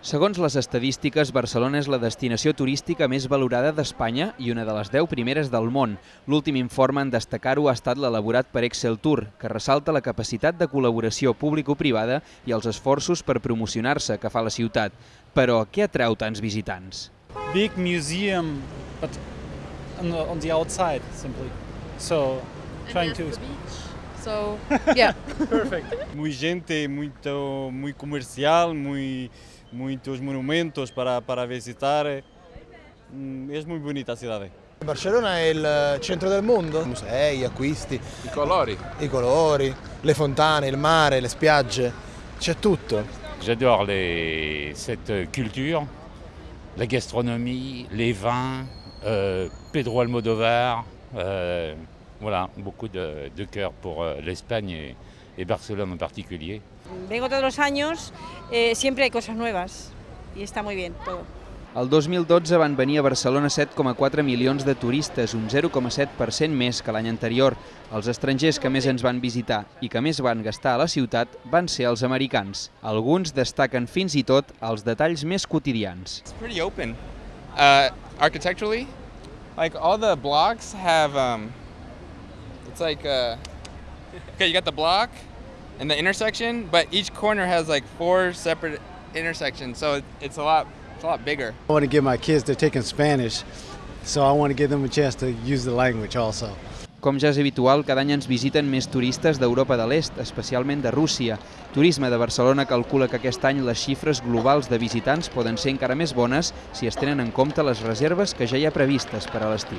Segons les estadístiques, Barcelona és la destinació turística més valorada d'Espanya i una de les 10 primeres del món. L'últim informe en destacar-ho ha estat l'elaborat per Excel Tour, que ressalta la capacitat de col·laboració público-privada i els esforços per promocionar-se que fa la ciutat. Però què atreu tants visitants? big museum, but on the, on the outside simply. So trying to. So, yeah. Perfect. Muy gente, muito, muy comercial, muy, muitos monumentos para, para visitar. Mm, Es muy bonita la ciudad. Barcellona è il centro del mondo, musei, acquisti, I colori. i colori, le fontane, il mare, le spiagge, c'è tutto. J'adore les- cette culture, la gastronomie, les vins, euh, Pedro Almodovar, euh, voilà, beaucoup de, de cœur pour euh, l'Espagne et, et Barcelone en particulier. Vengo todos los años, eh, siempre hay cosas nuevas y está muy bien todo. El 2012 van venir a Barcelona 7,4 milions de turistes, un 0,7% més que l'any anterior. Els estrangers que més ens van visitar i que més van gastar a la ciutat van ser els americans. Alguns destaquen fins i tot els detalls més quotidians. It's pretty open. Uh, architecturally, like all the blocks have, um, it's like, uh, okay, you got the block and the intersection, but each corner has like four separate intersections, so it- it's a lot, it's a lot bigger. I want to give my kids, they're taking Spanish, so I want to give them a chance to use the language also. Com ja és habitual, cada any ens visiten més turistes d'Europa de l'Est, especialment de Rússia. Turisme de Barcelona calcula que aquest any les xifres globals de visitants poden ser encara més bones si es tenen en compte les reserves que ja hi ha previstes per a l'estiu.